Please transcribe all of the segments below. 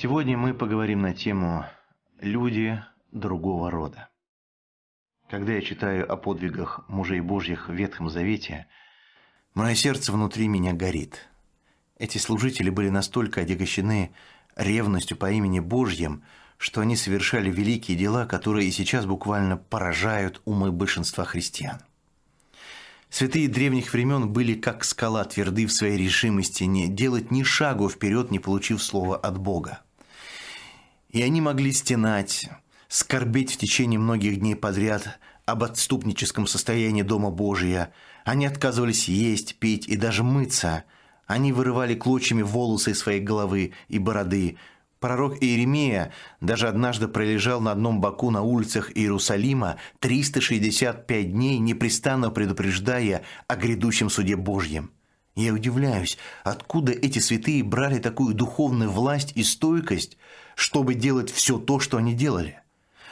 Сегодня мы поговорим на тему «Люди другого рода». Когда я читаю о подвигах мужей Божьих в Ветхом Завете, мое сердце внутри меня горит. Эти служители были настолько отягощены ревностью по имени Божьим, что они совершали великие дела, которые и сейчас буквально поражают умы большинства христиан. Святые древних времен были как скала тверды в своей решимости не делать ни шагу вперед, не получив слова от Бога. И они могли стенать, скорбеть в течение многих дней подряд об отступническом состоянии Дома Божия. Они отказывались есть, пить и даже мыться. Они вырывали клочьями волосы из своей головы и бороды, Пророк Иеремия даже однажды пролежал на одном боку на улицах Иерусалима 365 дней, непрестанно предупреждая о грядущем суде Божьем. Я удивляюсь, откуда эти святые брали такую духовную власть и стойкость, чтобы делать все то, что они делали.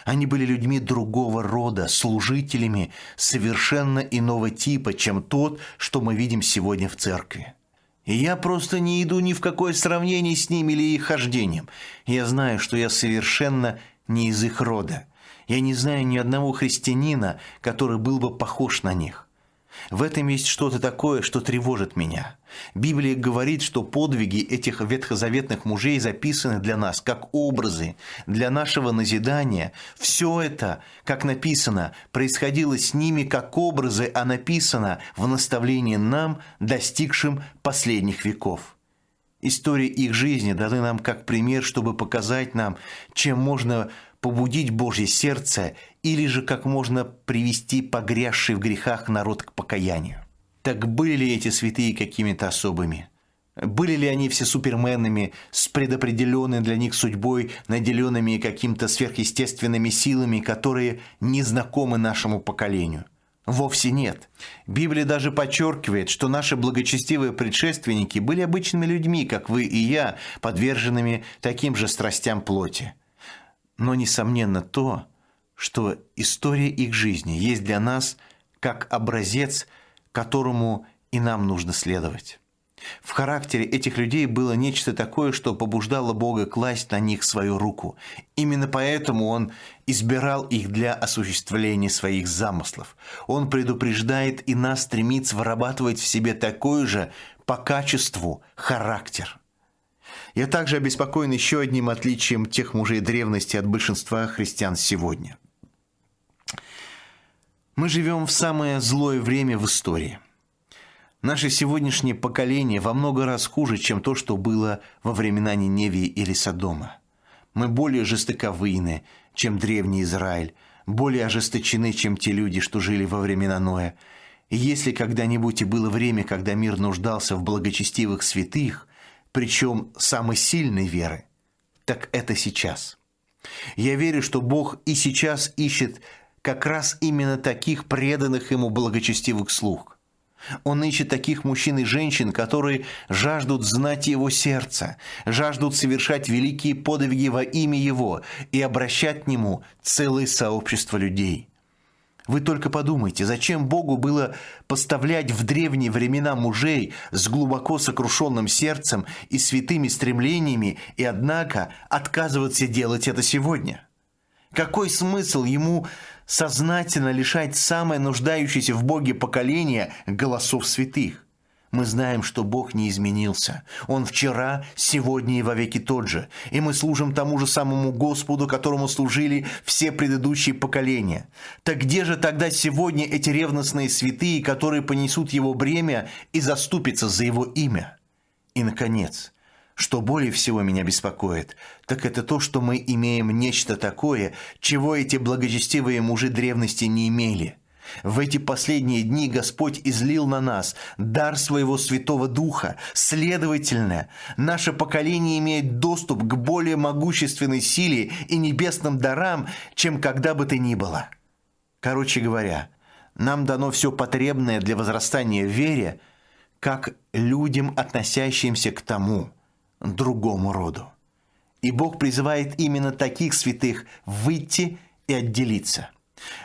Они были людьми другого рода, служителями совершенно иного типа, чем тот, что мы видим сегодня в церкви. И я просто не иду ни в какое сравнение с ними или их хождением. Я знаю, что я совершенно не из их рода. Я не знаю ни одного христианина, который был бы похож на них. В этом есть что-то такое, что тревожит меня. Библия говорит, что подвиги этих ветхозаветных мужей записаны для нас как образы, для нашего назидания. Все это, как написано, происходило с ними как образы, а написано в наставлении нам, достигшим последних веков. Истории их жизни даны нам как пример, чтобы показать нам, чем можно побудить Божье сердце или же как можно привести погрязший в грехах народ к покаянию. Так были ли эти святые какими-то особыми? Были ли они все суперменами, с предопределенной для них судьбой, наделенными каким-то сверхъестественными силами, которые не знакомы нашему поколению? Вовсе нет. Библия даже подчеркивает, что наши благочестивые предшественники были обычными людьми, как вы и я, подверженными таким же страстям плоти но несомненно то, что история их жизни есть для нас как образец, которому и нам нужно следовать. В характере этих людей было нечто такое, что побуждало Бога класть на них свою руку. Именно поэтому Он избирал их для осуществления своих замыслов. Он предупреждает и нас стремится вырабатывать в себе такой же по качеству характер – я также обеспокоен еще одним отличием тех мужей древности от большинства христиан сегодня. Мы живем в самое злое время в истории. Наше сегодняшнее поколение во много раз хуже, чем то, что было во времена Ниневии или Содома. Мы более жестоковыйны, чем древний Израиль, более ожесточены, чем те люди, что жили во времена Ноя. И если когда-нибудь и было время, когда мир нуждался в благочестивых святых – причем самой сильной веры, так это сейчас. Я верю, что Бог и сейчас ищет как раз именно таких преданных Ему благочестивых слуг. Он ищет таких мужчин и женщин, которые жаждут знать Его сердце, жаждут совершать великие подвиги во имя Его и обращать к Нему целое сообщество людей – вы только подумайте, зачем Богу было поставлять в древние времена мужей с глубоко сокрушенным сердцем и святыми стремлениями, и однако отказываться делать это сегодня? Какой смысл ему сознательно лишать самое нуждающееся в Боге поколение голосов святых? Мы знаем, что Бог не изменился. Он вчера, сегодня и вовеки тот же. И мы служим тому же самому Господу, которому служили все предыдущие поколения. Так где же тогда сегодня эти ревностные святые, которые понесут его бремя и заступятся за его имя? И, наконец, что более всего меня беспокоит, так это то, что мы имеем нечто такое, чего эти благочестивые мужи древности не имели – в эти последние дни Господь излил на нас дар своего Святого Духа. Следовательно, наше поколение имеет доступ к более могущественной силе и небесным дарам, чем когда бы то ни было. Короче говоря, нам дано все потребное для возрастания в вере, как людям, относящимся к тому, другому роду. И Бог призывает именно таких святых выйти и отделиться –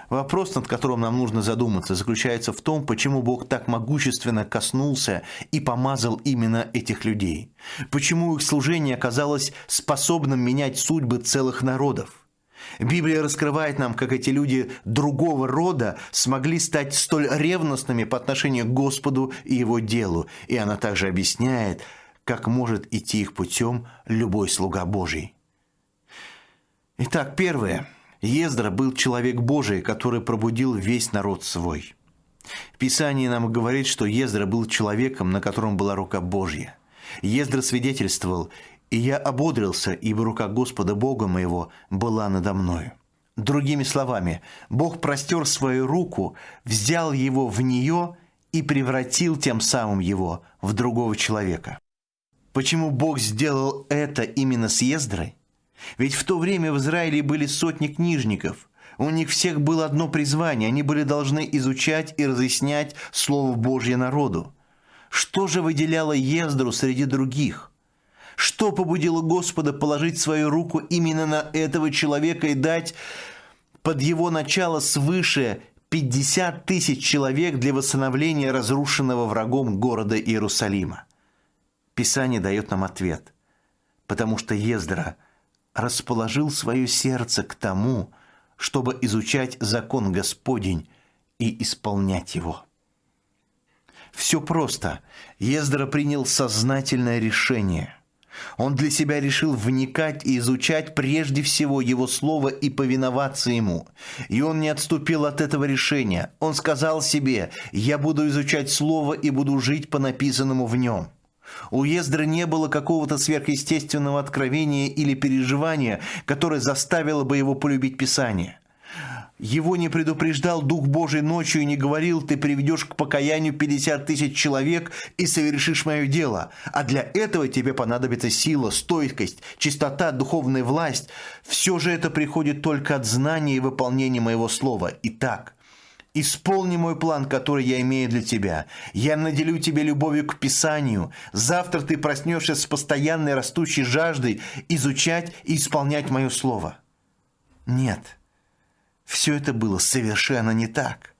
Вопрос, над которым нам нужно задуматься, заключается в том, почему Бог так могущественно коснулся и помазал именно этих людей. Почему их служение оказалось способным менять судьбы целых народов. Библия раскрывает нам, как эти люди другого рода смогли стать столь ревностными по отношению к Господу и Его делу. И она также объясняет, как может идти их путем любой слуга Божий. Итак, первое – Ездра был человек Божий, который пробудил весь народ свой. Писание нам говорит, что Ездра был человеком, на котором была рука Божья. Ездра свидетельствовал, «И я ободрился, ибо рука Господа Бога моего была надо мною». Другими словами, Бог простер свою руку, взял его в нее и превратил тем самым его в другого человека. Почему Бог сделал это именно с Ездрой? Ведь в то время в Израиле были сотни книжников. У них всех было одно призвание. Они были должны изучать и разъяснять Слово Божье народу. Что же выделяло Ездру среди других? Что побудило Господа положить свою руку именно на этого человека и дать под его начало свыше 50 тысяч человек для восстановления разрушенного врагом города Иерусалима? Писание дает нам ответ. Потому что Ездра – расположил свое сердце к тому, чтобы изучать закон Господень и исполнять его. Все просто. Ездра принял сознательное решение. Он для себя решил вникать и изучать прежде всего его слово и повиноваться ему. И он не отступил от этого решения. Он сказал себе, «Я буду изучать слово и буду жить по написанному в нем». У Ездры не было какого-то сверхъестественного откровения или переживания, которое заставило бы его полюбить Писание. Его не предупреждал Дух Божий ночью и не говорил, ты приведешь к покаянию 50 тысяч человек и совершишь мое дело. А для этого тебе понадобится сила, стойкость, чистота, духовная власть. Все же это приходит только от знания и выполнения моего слова. Итак, Исполни мой план, который я имею для тебя. Я наделю тебя любовью к Писанию. Завтра ты проснешься с постоянной растущей жаждой изучать и исполнять мое слово. Нет, все это было совершенно не так.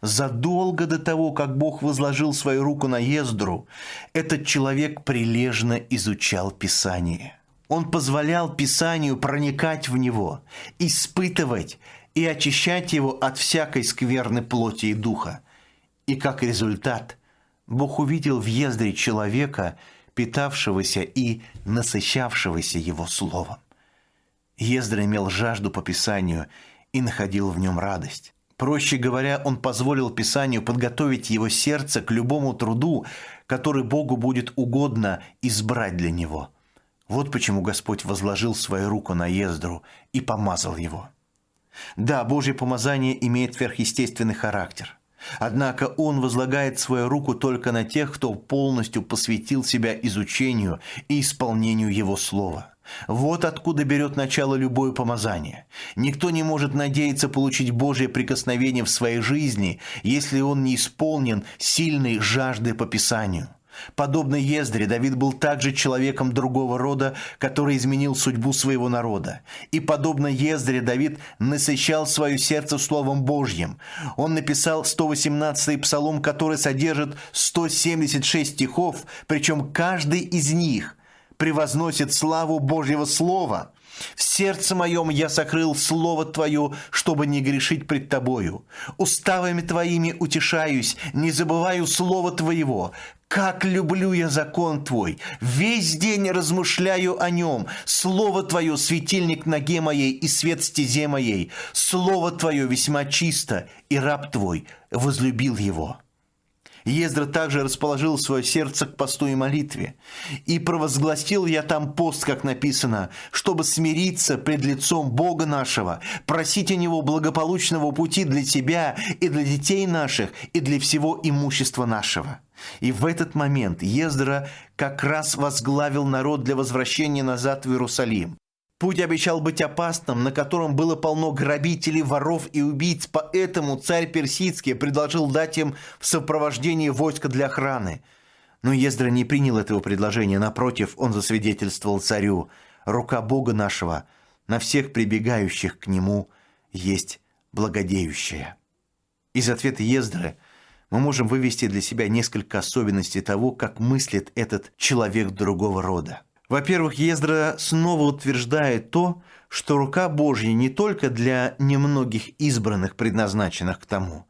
Задолго до того, как Бог возложил свою руку на Ездру, этот человек прилежно изучал Писание. Он позволял Писанию проникать в него, испытывать и очищать его от всякой скверной плоти и духа. И как результат, Бог увидел в Ездре человека, питавшегося и насыщавшегося его словом. Ездра имел жажду по Писанию и находил в нем радость. Проще говоря, он позволил Писанию подготовить его сердце к любому труду, который Богу будет угодно избрать для него. Вот почему Господь возложил свою руку на Ездру и помазал его. Да, Божье помазание имеет сверхъестественный характер. Однако Он возлагает свою руку только на тех, кто полностью посвятил себя изучению и исполнению Его Слова. Вот откуда берет начало любое помазание. Никто не может надеяться получить Божье прикосновение в своей жизни, если он не исполнен сильной жаждой по Писанию. Подобно Ездре, Давид был также человеком другого рода, который изменил судьбу своего народа. И подобно Ездре, Давид насыщал свое сердце Словом Божьим. Он написал 118-й псалом, который содержит 176 стихов, причем каждый из них превозносит славу Божьего Слова. В сердце моем я сокрыл Слово Твое, чтобы не грешить пред Тобою. Уставами Твоими утешаюсь, не забываю Слова Твоего. Как люблю я закон Твой! Весь день размышляю о нем. Слово Твое – светильник ноге моей и свет стезе моей. Слово Твое весьма чисто, и раб Твой возлюбил его». Ездра также расположил свое сердце к посту и молитве. «И провозгласил я там пост, как написано, чтобы смириться пред лицом Бога нашего, просить у Него благополучного пути для тебя и для детей наших, и для всего имущества нашего». И в этот момент Ездра как раз возглавил народ для возвращения назад в Иерусалим. Путь обещал быть опасным, на котором было полно грабителей, воров и убийц, поэтому царь Персидский предложил дать им в сопровождении войска для охраны. Но Ездра не принял этого предложения, напротив, он засвидетельствовал царю, «Рука Бога нашего на всех прибегающих к нему есть благодеющая. Из ответа Ездры мы можем вывести для себя несколько особенностей того, как мыслит этот человек другого рода. Во-первых, Ездра снова утверждает то, что рука Божья не только для немногих избранных, предназначенных к тому.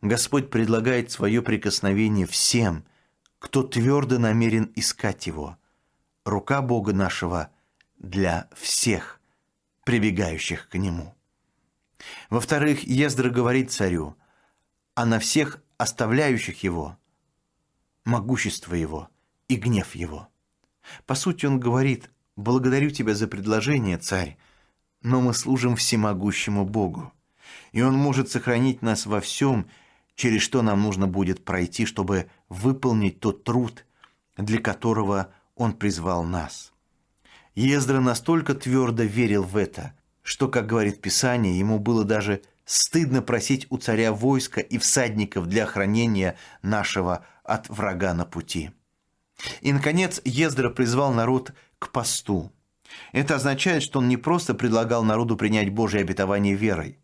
Господь предлагает свое прикосновение всем, кто твердо намерен искать Его. Рука Бога нашего для всех, прибегающих к Нему. Во-вторых, Ездра говорит царю, а на всех оставляющих его, могущество его и гнев его. По сути, он говорит, благодарю тебя за предложение, царь, но мы служим всемогущему Богу, и он может сохранить нас во всем, через что нам нужно будет пройти, чтобы выполнить тот труд, для которого он призвал нас. Ездра настолько твердо верил в это, что, как говорит Писание, ему было даже стыдно просить у царя войска и всадников для охранения нашего от врага на пути. И, наконец, Ездра призвал народ к посту. Это означает, что он не просто предлагал народу принять Божье обетование верой.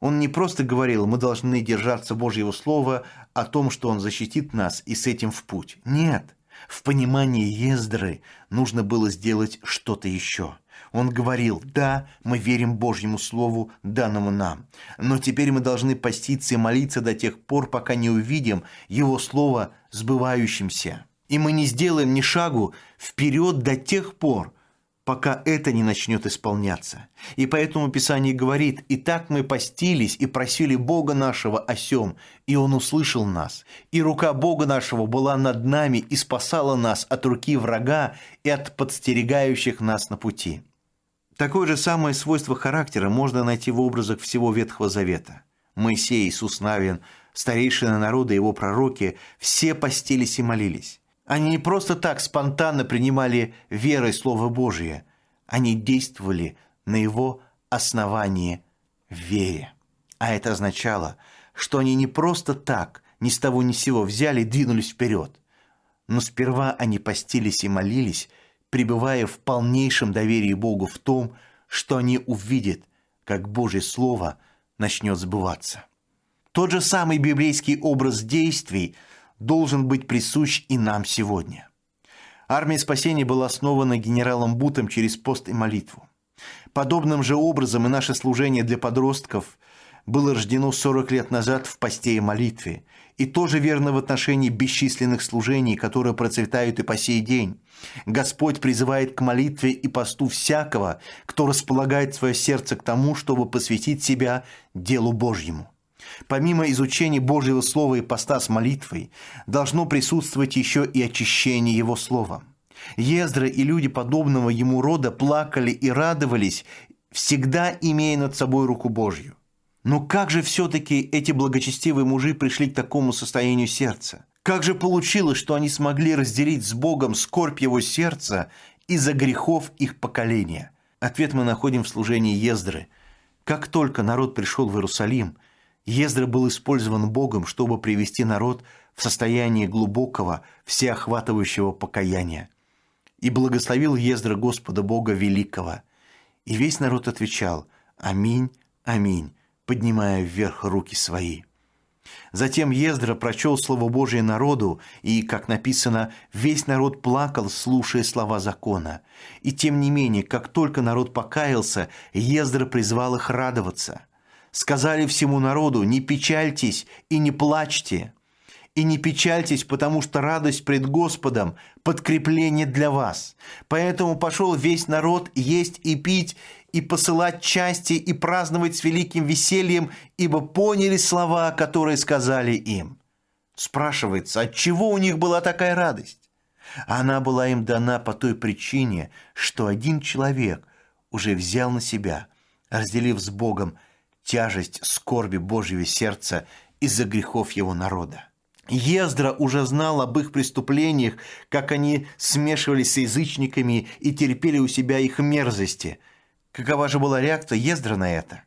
Он не просто говорил, мы должны держаться Божьего Слова о том, что Он защитит нас и с этим в путь. Нет, в понимании Ездры нужно было сделать что-то еще – он говорил, да, мы верим Божьему Слову, данному нам, но теперь мы должны поститься и молиться до тех пор, пока не увидим Его Слово сбывающимся. И мы не сделаем ни шагу вперед до тех пор, пока это не начнет исполняться. И поэтому Писание говорит, «И так мы постились и просили Бога нашего о сем, и Он услышал нас. И рука Бога нашего была над нами и спасала нас от руки врага и от подстерегающих нас на пути». Такое же самое свойство характера можно найти в образах всего Ветхого Завета. Моисей, Иисус Навин, старейшины народа его пророки все постились и молились. Они не просто так спонтанно принимали верой Слово Божие, они действовали на его основании в вере. А это означало, что они не просто так, ни с того ни с сего взяли и двинулись вперед. Но сперва они постились и молились – пребывая в полнейшем доверии Богу в том, что они увидят, как Божье Слово начнет сбываться. Тот же самый библейский образ действий должен быть присущ и нам сегодня. Армия спасения была основана генералом Бутом через пост и молитву. Подобным же образом и наше служение для подростков было рождено 40 лет назад в посте и молитве, и тоже верно в отношении бесчисленных служений, которые процветают и по сей день. Господь призывает к молитве и посту всякого, кто располагает свое сердце к тому, чтобы посвятить себя делу Божьему. Помимо изучения Божьего Слова и поста с молитвой, должно присутствовать еще и очищение Его Словом. Ездра и люди подобного ему рода плакали и радовались, всегда имея над собой руку Божью. Но как же все-таки эти благочестивые мужи пришли к такому состоянию сердца? Как же получилось, что они смогли разделить с Богом скорбь его сердца из-за грехов их поколения? Ответ мы находим в служении Ездры. Как только народ пришел в Иерусалим, Ездра был использован Богом, чтобы привести народ в состояние глубокого, всеохватывающего покаяния. И благословил Ездра Господа Бога Великого. И весь народ отвечал «Аминь, аминь» поднимая вверх руки свои. Затем Ездра прочел Слово Божие народу, и, как написано, весь народ плакал, слушая слова закона. И тем не менее, как только народ покаялся, Ездра призвал их радоваться. Сказали всему народу, не печальтесь и не плачьте, и не печальтесь, потому что радость пред Господом – подкрепление для вас. Поэтому пошел весь народ есть и пить, и посылать части и праздновать с великим весельем, ибо поняли слова, которые сказали им. Спрашивается, от чего у них была такая радость? Она была им дана по той причине, что один человек уже взял на себя, разделив с Богом тяжесть скорби Божьего сердца из-за грехов его народа. Ездра уже знал об их преступлениях, как они смешивались с язычниками и терпели у себя их мерзости – Какова же была реакция Ездра на это?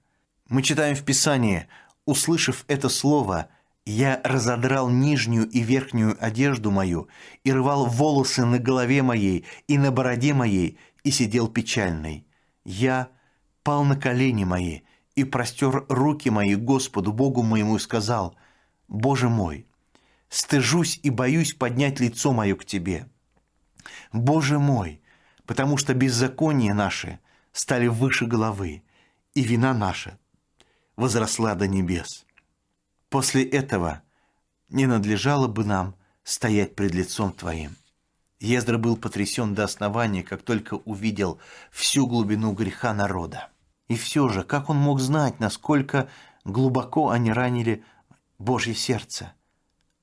Мы читаем в Писании, услышав это слово, «Я разодрал нижнюю и верхнюю одежду мою, и рвал волосы на голове моей и на бороде моей, и сидел печальный. Я пал на колени мои и простер руки мои Господу, Богу моему, и сказал, «Боже мой, стыжусь и боюсь поднять лицо мое к Тебе. Боже мой, потому что беззакония наши стали выше головы, и вина наша возросла до небес. После этого не надлежало бы нам стоять пред лицом Твоим». Ездра был потрясен до основания, как только увидел всю глубину греха народа. И все же, как он мог знать, насколько глубоко они ранили Божье сердце?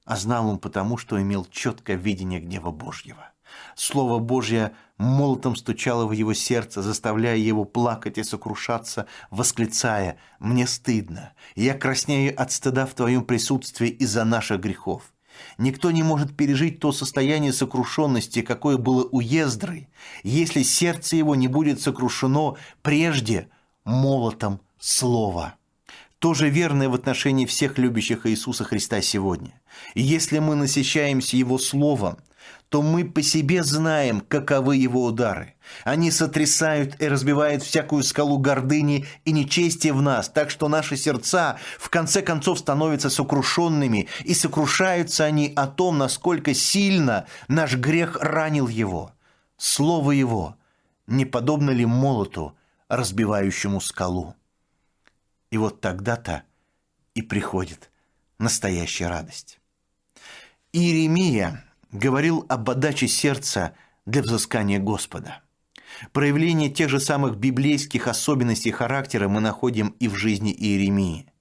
А знал он потому, что имел четкое видение гнева Божьего. Слово Божье молотом стучало в его сердце, заставляя его плакать и сокрушаться, восклицая «Мне стыдно, я краснею от стыда в твоем присутствии из-за наших грехов». Никто не может пережить то состояние сокрушенности, какое было у Ездры, если сердце его не будет сокрушено прежде молотом слова. Тоже верное в отношении всех любящих Иисуса Христа сегодня. И если мы насыщаемся Его Словом, то мы по себе знаем, каковы Его удары. Они сотрясают и разбивают всякую скалу гордыни и нечестия в нас, так что наши сердца в конце концов становятся сокрушенными, и сокрушаются они о том, насколько сильно наш грех ранил Его. Слово Его не подобно ли молоту, разбивающему скалу? И вот тогда-то и приходит настоящая радость. Иеремия говорил об отдаче сердца для взыскания Господа. Проявление тех же самых библейских особенностей характера мы находим и в жизни Иеремии.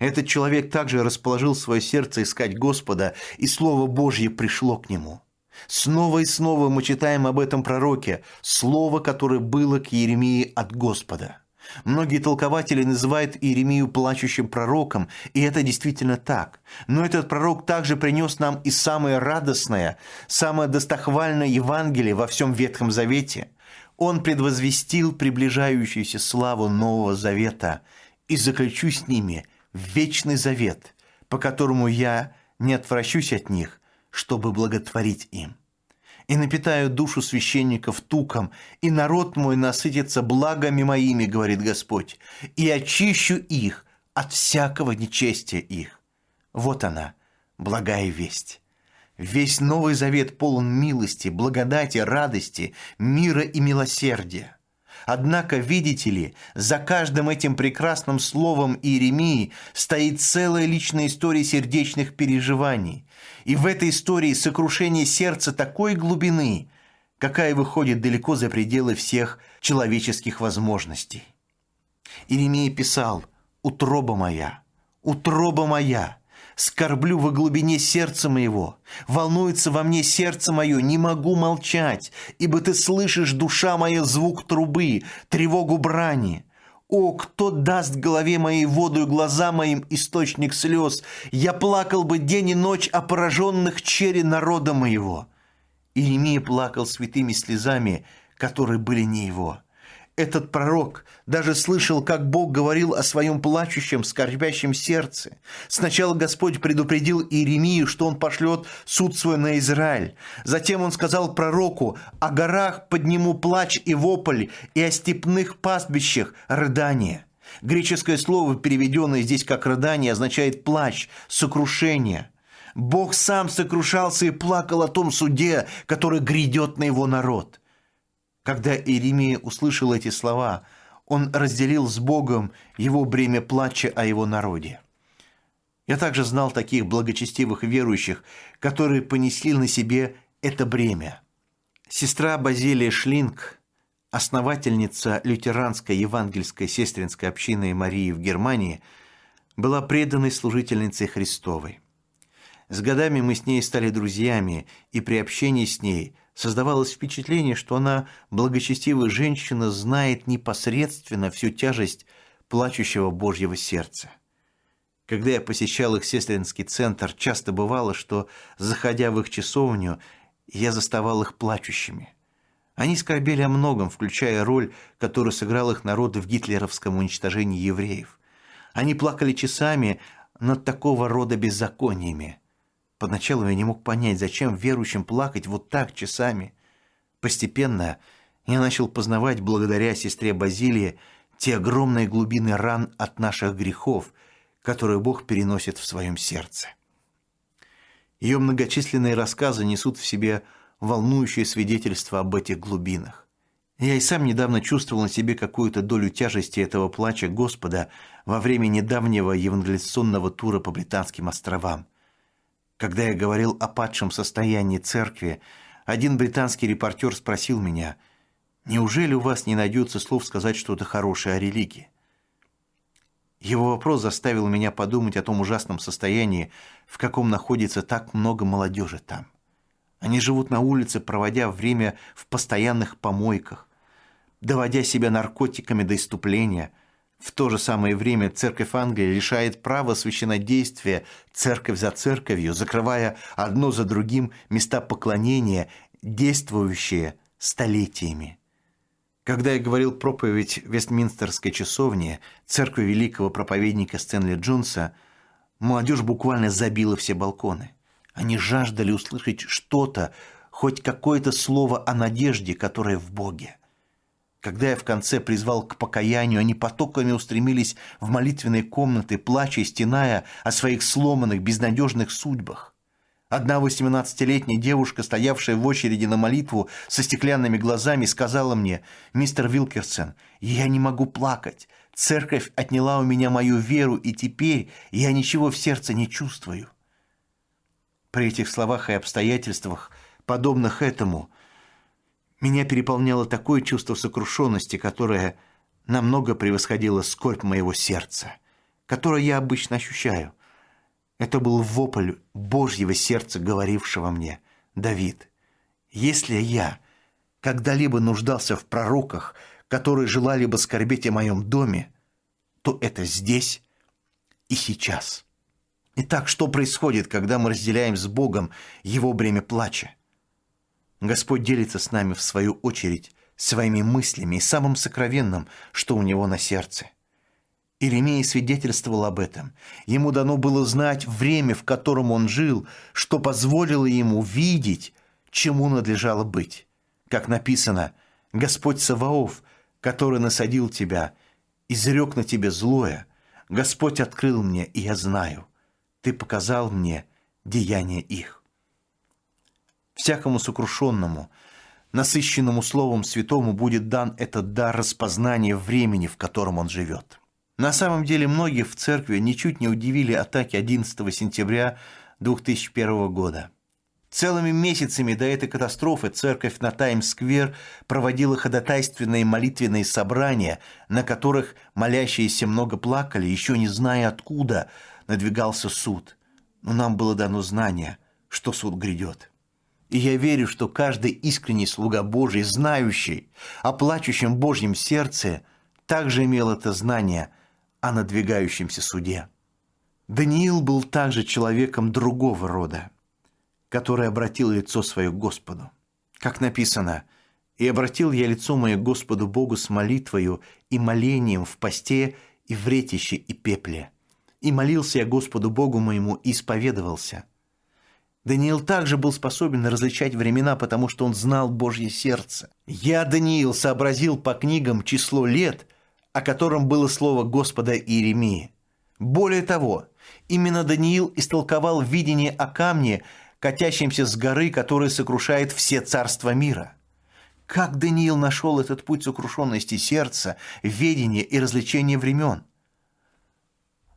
Этот человек также расположил свое сердце искать Господа, и Слово Божье пришло к нему. Снова и снова мы читаем об этом пророке, слово, которое было к Иеремии от Господа – Многие толкователи называют Иеремию плачущим пророком, и это действительно так. Но этот пророк также принес нам и самое радостное, самое достохвальное Евангелие во всем Ветхом Завете. Он предвозвестил приближающуюся славу Нового Завета и заключу с ними вечный завет, по которому я не отвращусь от них, чтобы благотворить им и напитаю душу священников туком, и народ мой насытится благами моими, говорит Господь, и очищу их от всякого нечестия их. Вот она, благая весть. Весь Новый Завет полон милости, благодати, радости, мира и милосердия. Однако, видите ли, за каждым этим прекрасным словом Иеремии стоит целая личная история сердечных переживаний. И в этой истории сокрушение сердца такой глубины, какая выходит далеко за пределы всех человеческих возможностей. Иеремия писал «Утроба моя, утроба моя, скорблю во глубине сердца моего, волнуется во мне сердце мое, не могу молчать, ибо ты слышишь, душа моя, звук трубы, тревогу брани. О, кто даст голове моей воду и глаза моим источник слез? Я плакал бы день и ночь о пораженных чере народа моего». Иеремия плакал святыми слезами, которые были не его – этот пророк даже слышал, как Бог говорил о своем плачущем, скорбящем сердце. Сначала Господь предупредил Иеремию, что он пошлет суд свой на Израиль. Затем он сказал пророку, «О горах подниму плач и вопль, и о степных пастбищах рыдание». Греческое слово, переведенное здесь как «рыдание», означает «плач», «сокрушение». Бог сам сокрушался и плакал о том суде, который грядет на его народ – когда Иеремия услышал эти слова, он разделил с Богом его бремя плача о его народе. Я также знал таких благочестивых верующих, которые понесли на себе это бремя. Сестра Базилия Шлинг, основательница лютеранской евангельской сестринской общины Марии в Германии, была преданной служительницей Христовой. С годами мы с ней стали друзьями, и при общении с ней – Создавалось впечатление, что она, благочестивая женщина, знает непосредственно всю тяжесть плачущего Божьего сердца. Когда я посещал их сестринский центр, часто бывало, что, заходя в их часовню, я заставал их плачущими. Они скорбели о многом, включая роль, которую сыграл их народ в гитлеровском уничтожении евреев. Они плакали часами над такого рода беззакониями – Поначалу я не мог понять, зачем верующим плакать вот так часами. Постепенно я начал познавать благодаря сестре Базилии те огромные глубины ран от наших грехов, которые Бог переносит в своем сердце. Ее многочисленные рассказы несут в себе волнующее свидетельство об этих глубинах. Я и сам недавно чувствовал на себе какую-то долю тяжести этого плача Господа во время недавнего евангелиционного тура по Британским островам. Когда я говорил о падшем состоянии церкви, один британский репортер спросил меня, «Неужели у вас не найдется слов сказать что-то хорошее о религии?» Его вопрос заставил меня подумать о том ужасном состоянии, в каком находится так много молодежи там. Они живут на улице, проводя время в постоянных помойках, доводя себя наркотиками до иступления. В то же самое время церковь Англии лишает права священнодействия церковь за церковью, закрывая одно за другим места поклонения, действующие столетиями. Когда я говорил проповедь Вестминстерской часовне церкви великого проповедника Стэнли Джонса, молодежь буквально забила все балконы. Они жаждали услышать что-то, хоть какое-то слово о надежде, которая в Боге. Когда я в конце призвал к покаянию, они потоками устремились в молитвенные комнаты, плача и стеная о своих сломанных, безнадежных судьбах. Одна восемнадцатилетняя девушка, стоявшая в очереди на молитву со стеклянными глазами, сказала мне, «Мистер Вилкерсон, я не могу плакать. Церковь отняла у меня мою веру, и теперь я ничего в сердце не чувствую». При этих словах и обстоятельствах, подобных этому, меня переполняло такое чувство сокрушенности, которое намного превосходило скорбь моего сердца, которое я обычно ощущаю. Это был вопль Божьего сердца, говорившего мне, «Давид, если я когда-либо нуждался в пророках, которые желали бы скорбеть о моем доме, то это здесь и сейчас». Итак, что происходит, когда мы разделяем с Богом Его бремя плача? Господь делится с нами, в свою очередь, своими мыслями и самым сокровенным, что у Него на сердце. Иеремия свидетельствовал об этом. Ему дано было знать время, в котором он жил, что позволило ему видеть, чему надлежало быть. Как написано, «Господь Саваоф, который насадил тебя, изрек на тебе злое, Господь открыл мне, и я знаю. Ты показал мне деяния их». Всякому сокрушенному, насыщенному Словом Святому будет дан этот дар распознания времени, в котором он живет. На самом деле многих в церкви ничуть не удивили атаки 11 сентября 2001 года. Целыми месяцами до этой катастрофы церковь на Таймс-сквер проводила ходатайственные молитвенные собрания, на которых молящиеся много плакали, еще не зная откуда надвигался суд. Но нам было дано знание, что суд грядет. И я верю, что каждый искренний слуга Божий, знающий о плачущем Божьем сердце, также имел это знание – о надвигающемся суде. Даниил был также человеком другого рода, который обратил лицо свое к Господу. Как написано, «И обратил я лицо мое к Господу Богу с молитвою и молением в посте и в ретище и пепле. И молился я Господу Богу моему и исповедовался». Даниил также был способен различать времена, потому что он знал Божье сердце. Я, Даниил, сообразил по книгам число лет – о котором было слово Господа Иеремии. Более того, именно Даниил истолковал видение о камне, катящемся с горы, который сокрушает все царства мира. Как Даниил нашел этот путь сокрушенности сердца, ведения и развлечения времен?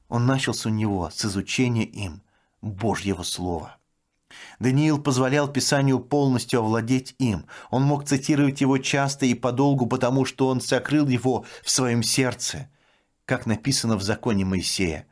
Он начался у него с изучения им Божьего Слова. Даниил позволял Писанию полностью овладеть им. Он мог цитировать его часто и подолгу, потому что он сокрыл его в своем сердце, как написано в законе Моисея.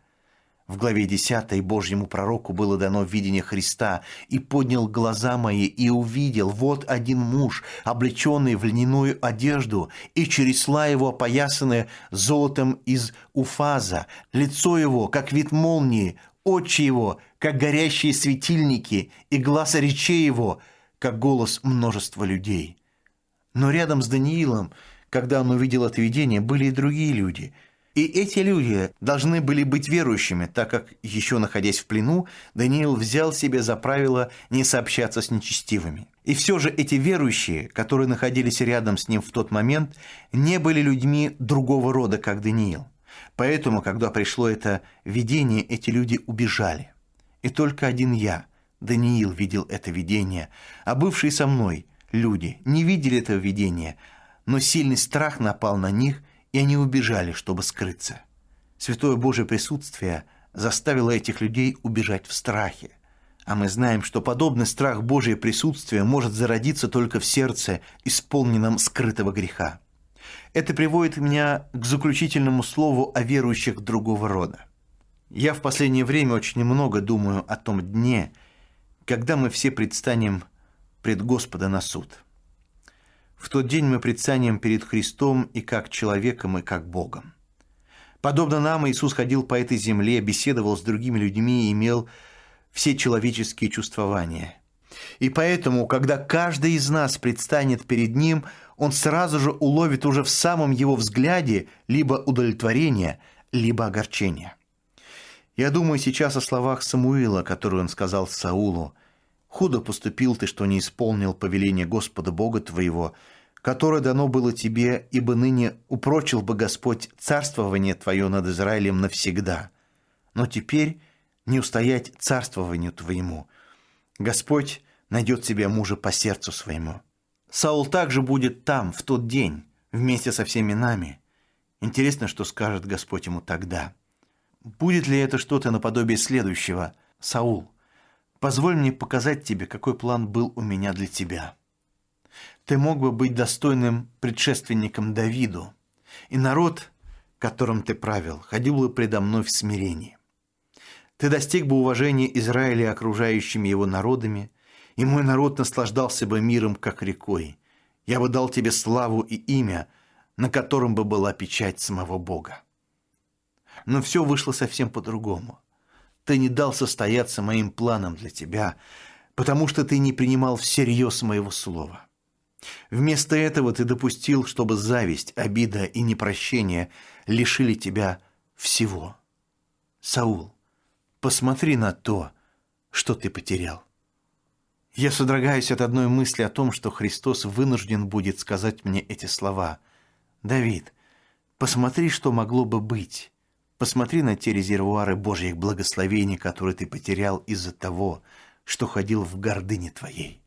В главе 10 Божьему пророку было дано видение Христа, «И поднял глаза мои, и увидел, вот один муж, облеченный в льняную одежду, и чересла его опоясанное золотом из уфаза, лицо его, как вид молнии, очи его, как горящие светильники, и глаз речей его, как голос множества людей. Но рядом с Даниилом, когда он увидел это видение, были и другие люди. И эти люди должны были быть верующими, так как, еще находясь в плену, Даниил взял себе за правило не сообщаться с нечестивыми. И все же эти верующие, которые находились рядом с ним в тот момент, не были людьми другого рода, как Даниил. Поэтому, когда пришло это видение, эти люди убежали. И только один я, Даниил, видел это видение, а бывшие со мной люди не видели этого видения, но сильный страх напал на них, и они убежали, чтобы скрыться. Святое Божье присутствие заставило этих людей убежать в страхе. А мы знаем, что подобный страх Божье присутствие может зародиться только в сердце, исполненном скрытого греха. Это приводит меня к заключительному слову о верующих другого рода. Я в последнее время очень много думаю о том дне, когда мы все предстанем пред Господа на суд – в тот день мы предстанем перед Христом и как человеком, и как Богом. Подобно нам, Иисус ходил по этой земле, беседовал с другими людьми и имел все человеческие чувствования. И поэтому, когда каждый из нас предстанет перед Ним, он сразу же уловит уже в самом его взгляде либо удовлетворение, либо огорчение. Я думаю сейчас о словах Самуила, которые он сказал Саулу – Худо поступил ты, что не исполнил повеление Господа Бога твоего, которое дано было тебе, ибо ныне упрочил бы Господь царствование твое над Израилем навсегда. Но теперь не устоять царствованию твоему. Господь найдет себе мужа по сердцу своему. Саул также будет там, в тот день, вместе со всеми нами. Интересно, что скажет Господь ему тогда. Будет ли это что-то наподобие следующего? Саул – Позволь мне показать тебе, какой план был у меня для тебя. Ты мог бы быть достойным предшественником Давиду, и народ, которым ты правил, ходил бы предо мной в смирении. Ты достиг бы уважения Израиля окружающими его народами, и мой народ наслаждался бы миром, как рекой. Я бы дал тебе славу и имя, на котором бы была печать самого Бога. Но все вышло совсем по-другому – ты не дал состояться моим планам для тебя, потому что ты не принимал всерьез моего слова. Вместо этого ты допустил, чтобы зависть, обида и непрощение лишили тебя всего. Саул, посмотри на то, что ты потерял. Я содрогаюсь от одной мысли о том, что Христос вынужден будет сказать мне эти слова. «Давид, посмотри, что могло бы быть, Посмотри на те резервуары Божьих благословений, которые ты потерял из-за того, что ходил в гордыне твоей.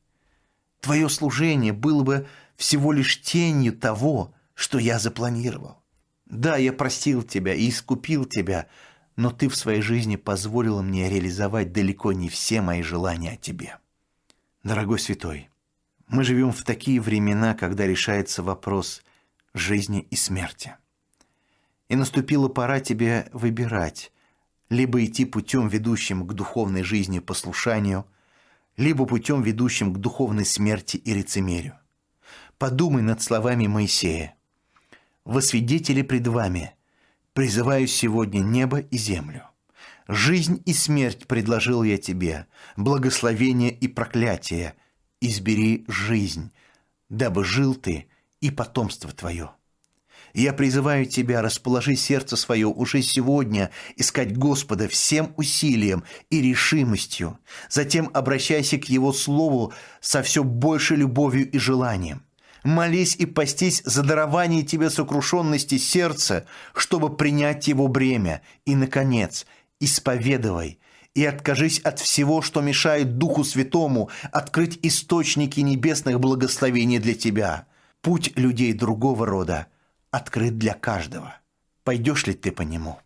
Твое служение было бы всего лишь тенью того, что я запланировал. Да, я простил тебя и искупил тебя, но ты в своей жизни позволила мне реализовать далеко не все мои желания о тебе. Дорогой святой, мы живем в такие времена, когда решается вопрос жизни и смерти и наступила пора тебе выбирать, либо идти путем, ведущим к духовной жизни послушанию, либо путем, ведущим к духовной смерти и лицемерию. Подумай над словами Моисея. «Во свидетели пред вами призываю сегодня небо и землю. Жизнь и смерть предложил я тебе, благословение и проклятие. Избери жизнь, дабы жил ты и потомство твое». Я призываю тебя, расположи сердце свое уже сегодня, искать Господа всем усилием и решимостью. Затем обращайся к Его Слову со все большей любовью и желанием. Молись и постись за дарование тебе сокрушенности сердца, чтобы принять его бремя. И, наконец, исповедовай и откажись от всего, что мешает Духу Святому открыть источники небесных благословений для тебя. Путь людей другого рода – открыт для каждого. Пойдешь ли ты по нему?»